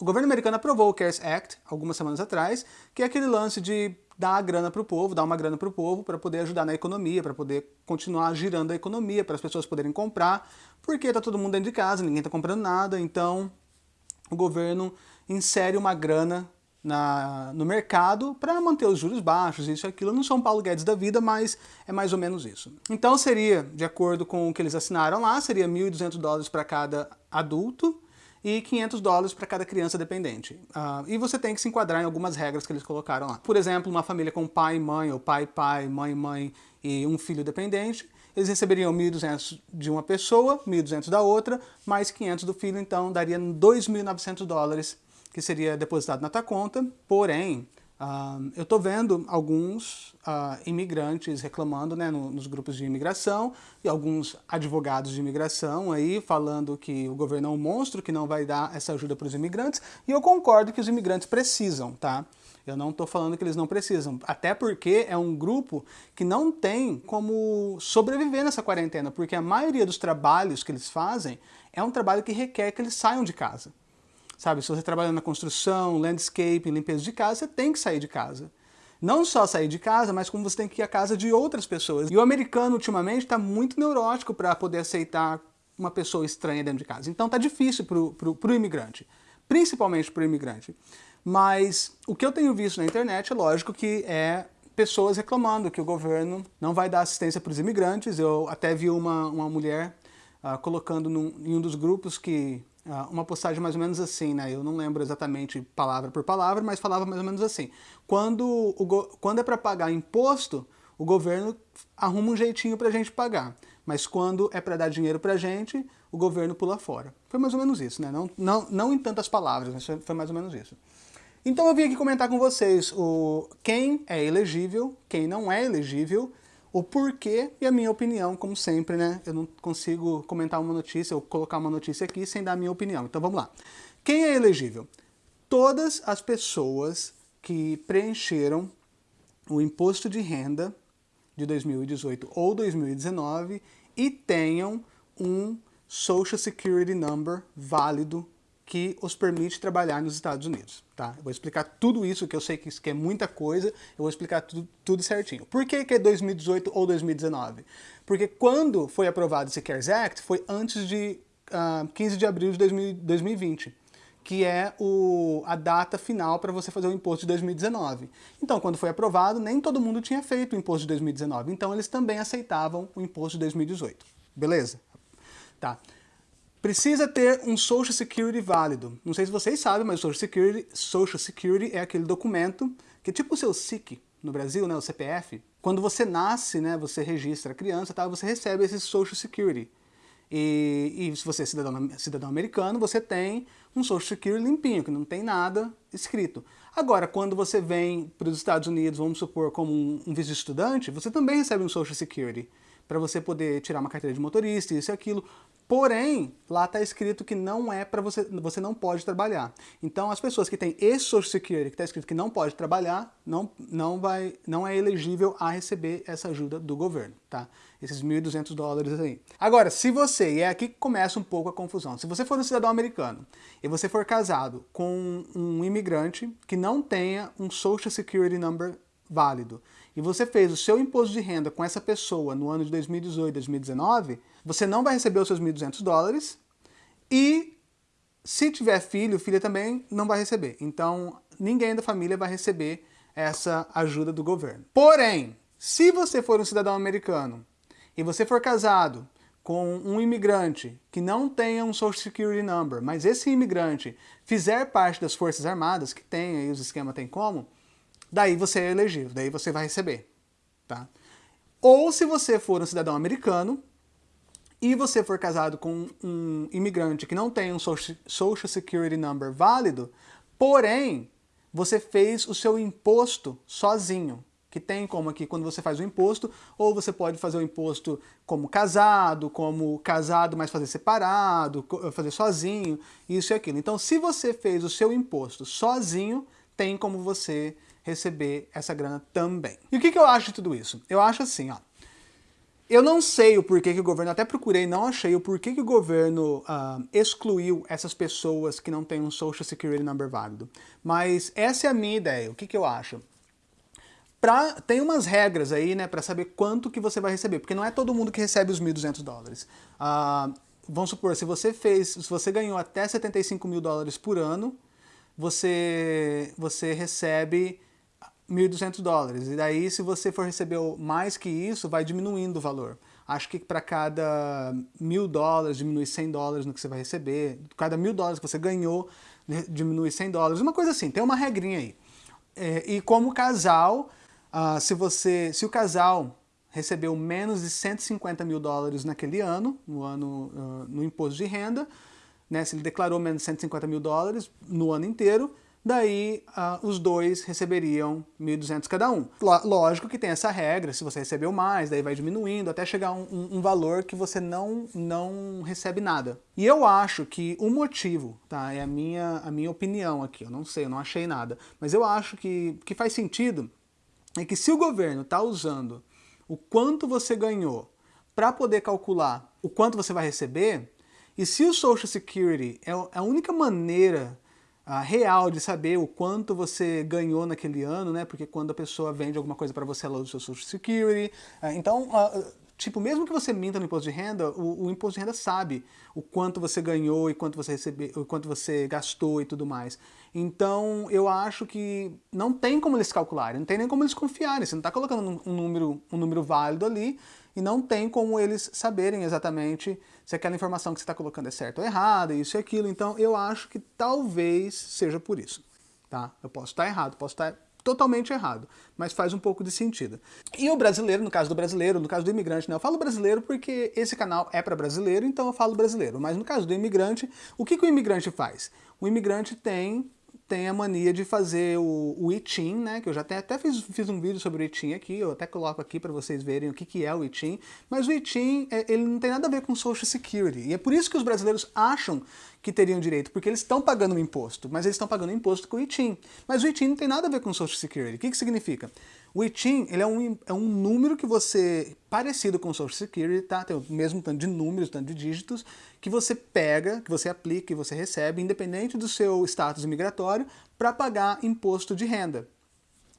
O governo americano aprovou o CARES Act algumas semanas atrás, que é aquele lance de dar a grana para o povo, dar uma grana para o povo para poder ajudar na economia, para poder continuar girando a economia, para as pessoas poderem comprar, porque está todo mundo dentro de casa, ninguém está comprando nada, então o governo insere uma grana na, no mercado para manter os juros baixos, isso e aquilo. Não um Paulo Guedes da vida, mas é mais ou menos isso. Então seria, de acordo com o que eles assinaram lá, seria 1.200 dólares para cada adulto, e 500 dólares para cada criança dependente. Uh, e você tem que se enquadrar em algumas regras que eles colocaram lá. Por exemplo, uma família com pai e mãe, ou pai pai, mãe mãe e um filho dependente, eles receberiam 1.200 de uma pessoa, 1.200 da outra, mais 500 do filho, então daria 2.900 dólares que seria depositado na tua conta, porém, Eu estou vendo alguns uh, imigrantes reclamando né, no, nos grupos de imigração e alguns advogados de imigração aí falando que o governo é um monstro, que não vai dar essa ajuda para os imigrantes, e eu concordo que os imigrantes precisam, tá? Eu não estou falando que eles não precisam, até porque é um grupo que não tem como sobreviver nessa quarentena, porque a maioria dos trabalhos que eles fazem é um trabalho que requer que eles saiam de casa. Sabe, se você trabalha na construção, landscape, limpeza de casa, você tem que sair de casa. Não só sair de casa, mas como você tem que ir à casa de outras pessoas. E o americano, ultimamente, está muito neurótico para poder aceitar uma pessoa estranha dentro de casa. Então tá difícil para o imigrante, principalmente para o imigrante. Mas o que eu tenho visto na internet, é lógico que é pessoas reclamando que o governo não vai dar assistência para os imigrantes. Eu até vi uma, uma mulher uh, colocando num, em um dos grupos que uma postagem mais ou menos assim, né? Eu não lembro exatamente palavra por palavra, mas falava mais ou menos assim. Quando, o quando é para pagar imposto, o governo arruma um jeitinho para a gente pagar. Mas quando é para dar dinheiro para a gente, o governo pula fora. Foi mais ou menos isso, né? Não, não, não em tantas palavras, mas foi mais ou menos isso. Então eu vim aqui comentar com vocês o quem é elegível, quem não é elegível, o porquê e a minha opinião, como sempre, né? Eu não consigo comentar uma notícia ou colocar uma notícia aqui sem dar a minha opinião. Então vamos lá. Quem é elegível? Todas as pessoas que preencheram o imposto de renda de 2018 ou 2019 e tenham um Social Security Number válido que os permite trabalhar nos Estados Unidos. Tá? Eu vou explicar tudo isso, que eu sei que isso que é muita coisa, eu vou explicar tudo, tudo certinho. Por que, que é 2018 ou 2019? Porque quando foi aprovado esse CARES Act, foi antes de uh, ah, 15 de abril de 2000, 2020 que é o, a data final para você fazer o imposto de 2019. Então, quando foi aprovado, nem todo mundo tinha feito o imposto de 2019, então eles também aceitavam o imposto de 2018. Beleza? Tá. Precisa ter um Social Security válido. Não sei se vocês sabem, mas o Social Security, Social Security é aquele documento que é tipo o seu SIC no Brasil, né, o CPF. Quando você nasce, né, você registra a criança, tá, você recebe esse Social Security. E, e se você é cidadão, cidadão americano, você tem um Social Security limpinho, que não tem nada escrito. Agora, quando você vem para os Estados Unidos, vamos supor, como um, um visto estudante, você também recebe um Social Security para você poder tirar uma carteira de motorista, isso e aquilo. Porém, lá está escrito que não é para você, você não pode trabalhar. Então, as pessoas que têm esse Social Security, que está escrito que não pode trabalhar, não, não, vai, não é elegível a receber essa ajuda do governo, tá? Esses 1.200 dólares aí. Agora, se você, e é aqui que começa um pouco a confusão, se você for um cidadão americano e você for casado com um imigrante que não tenha um Social Security Number válido, e você fez o seu imposto de renda com essa pessoa no ano de 2018, 2019, você não vai receber os seus 1.200 dólares e se tiver filho, filha também não vai receber. Então, ninguém da família vai receber essa ajuda do governo. Porém, se você for um cidadão americano e você for casado com um imigrante que não tenha um Social Security Number, mas esse imigrante fizer parte das Forças Armadas, que tem aí os esquemas tem como, daí você é elegível, daí você vai receber. Tá? Ou se você for um cidadão americano e você for casado com um imigrante que não tem um Social Security Number válido, porém, você fez o seu imposto sozinho, que tem como aqui quando você faz o imposto, ou você pode fazer o imposto como casado, como casado mas fazer separado, fazer sozinho, isso e aquilo. Então, se você fez o seu imposto sozinho, tem como você receber essa grana também. E o que, que eu acho de tudo isso? Eu acho assim, ó. Eu não sei o porquê que o governo, até procurei, não achei o porquê que o governo uh, excluiu essas pessoas que não têm um Social Security Number válido. Mas essa é a minha ideia, o que, que eu acho? Pra, tem umas regras aí, né, para saber quanto que você vai receber, porque não é todo mundo que recebe os 1.200 dólares. Uh, vamos supor, se você fez, se você ganhou até 75 mil dólares por ano, você, você recebe 1.200 dólares. E daí, se você for receber mais que isso, vai diminuindo o valor. Acho que para cada mil dólares, diminui 100 dólares no que você vai receber. Cada mil dólares que você ganhou, diminui 100 dólares. Uma coisa assim, tem uma regrinha aí. É, e como casal, uh, se, você, se o casal recebeu menos de 150 mil dólares naquele ano, no ano uh, no imposto de renda, né, se ele declarou menos de 150 mil dólares no ano inteiro, daí uh, os dois receberiam 1.200 cada um. Lógico que tem essa regra, se você recebeu mais, daí vai diminuindo até chegar a um, um, um, valor que você não, não recebe nada. E eu acho que o motivo, tá, é a minha, a minha opinião aqui, eu não sei, eu não achei nada, mas eu acho que, que faz sentido é que se o governo está usando o quanto você ganhou para poder calcular o quanto você vai receber, e se o Social Security é, é a única maneira real de saber o quanto você ganhou naquele ano, né? Porque quando a pessoa vende alguma coisa para você, ela usa o seu Social Security. Uh, então, uh, tipo, mesmo que você minta no imposto de renda, o, o, imposto de renda sabe o quanto você ganhou e quanto você recebeu, o quanto você gastou e tudo mais. Então, eu acho que não tem como eles calcularem, não tem nem como eles confiarem. Você não está colocando um número, um número válido ali e não tem como eles saberem exatamente se aquela informação que você está colocando é certa ou errada, isso e aquilo. Então, eu acho que talvez seja por isso. Tá? Eu posso estar errado, posso estar totalmente errado, mas faz um pouco de sentido. E o brasileiro, no caso do brasileiro, no caso do imigrante, né? eu falo brasileiro porque esse canal é para brasileiro, então eu falo brasileiro. Mas no caso do imigrante, o que, que o imigrante faz? O imigrante tem tem a mania de fazer o, o ITIN, né? Que eu já até, até fiz, fiz um vídeo sobre o ITIN aqui, eu até coloco aqui para vocês verem o que, que é o ITIN. Mas o ITIN, é, ele não tem nada a ver com Social Security. E é por isso que os brasileiros acham que teriam direito, porque eles estão pagando um imposto, mas eles estão pagando um imposto com o ITIN. Mas o ITIN não tem nada a ver com Social Security. O que, que significa? O ITIN ele é, um, é um número que você, parecido com o Social Security, tá? tem o mesmo tanto de números, tanto de dígitos, que você pega, que você aplica e você recebe, independente do seu status imigratório, para pagar imposto de renda.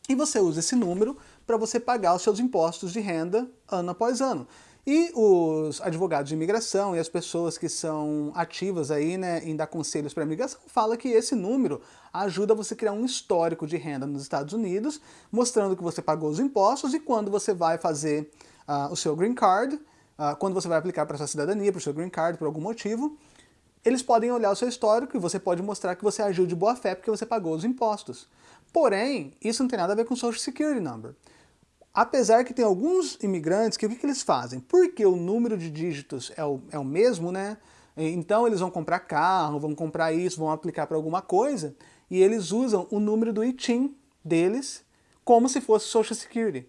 E você usa esse número para você pagar os seus impostos de renda ano após ano. E os advogados de imigração e as pessoas que são ativas aí, né, em dar conselhos para imigração, fala que esse número ajuda você a criar um histórico de renda nos Estados Unidos, mostrando que você pagou os impostos e quando você vai fazer uh, o seu green card, uh, quando você vai aplicar para sua cidadania, para o seu green card, por algum motivo, eles podem olhar o seu histórico e você pode mostrar que você agiu de boa fé porque você pagou os impostos. Porém, isso não tem nada a ver com Social Security Number. Apesar que tem alguns imigrantes que o que, que eles fazem? Porque o número de dígitos é o, é o mesmo, né? Então eles vão comprar carro, vão comprar isso, vão aplicar para alguma coisa, e eles usam o número do ITIN deles como se fosse Social Security.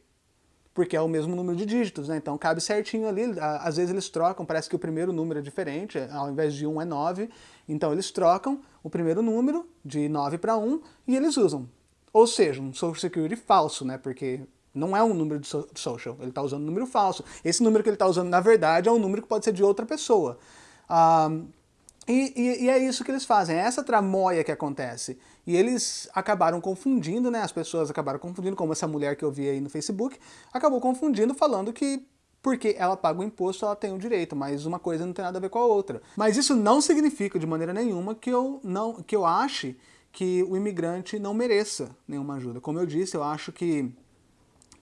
Porque é o mesmo número de dígitos, né? Então cabe certinho ali, às vezes eles trocam, parece que o primeiro número é diferente, ao invés de 1 é 9, então eles trocam o primeiro número de 9 para 1 e eles usam. Ou seja, um Social Security falso, né? Porque não é um número de social, ele está usando um número falso. Esse número que ele está usando, na verdade, é um número que pode ser de outra pessoa. E, e, e, é isso que eles fazem, é essa tramóia que acontece. E eles acabaram confundindo, né? As pessoas acabaram confundindo, como essa mulher que eu vi aí no Facebook, acabou confundindo, falando que porque ela paga o imposto, ela tem o direito, mas uma coisa não tem nada a ver com a outra. Mas isso não significa de maneira nenhuma que eu, não, que eu ache que o imigrante não mereça nenhuma ajuda. Como eu disse, eu acho que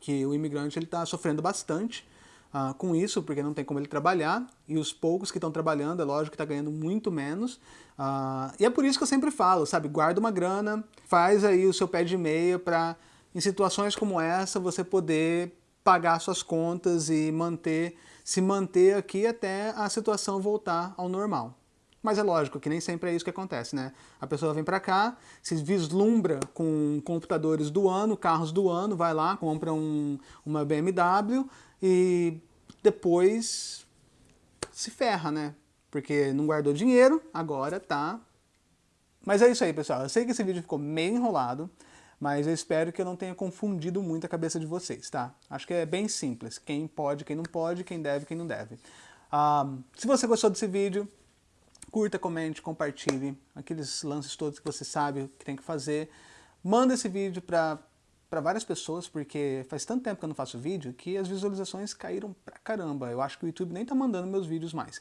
que o imigrante está sofrendo bastante uh, com isso, porque não tem como ele trabalhar, e os poucos que estão trabalhando, é lógico que está ganhando muito menos. Uh, e é por isso que eu sempre falo, sabe, guarda uma grana, faz aí o seu pé de meia para, em situações como essa, você poder pagar suas contas e manter, se manter aqui até a situação voltar ao normal. Mas é lógico que nem sempre é isso que acontece, né? A pessoa vem para cá, se vislumbra com computadores do ano, carros do ano, vai lá, compra um, uma BMW e depois se ferra, né? Porque não guardou dinheiro, agora tá... Mas é isso aí, pessoal. Eu sei que esse vídeo ficou meio enrolado, mas eu espero que eu não tenha confundido muito a cabeça de vocês, tá? Acho que é bem simples, quem pode, quem não pode, quem deve, quem não deve. Ah, se você gostou desse vídeo, curta, comente, compartilhe, aqueles lances todos que você sabe que tem que fazer. Manda esse vídeo para para várias pessoas, porque faz tanto tempo que eu não faço vídeo que as visualizações caíram pra caramba. Eu acho que o YouTube nem tá mandando meus vídeos mais.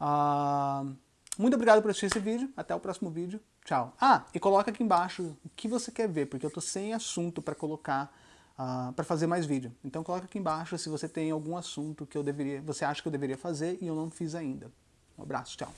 Uh, muito obrigado por assistir esse vídeo. Até o próximo vídeo. Tchau. Ah, e coloca aqui embaixo o que você quer ver, porque eu tô sem assunto para colocar, uh, ah, para fazer mais vídeo. Então coloca aqui embaixo se você tem algum assunto que eu deveria, você acha que eu deveria fazer e eu não fiz ainda. Um abraço, tchau.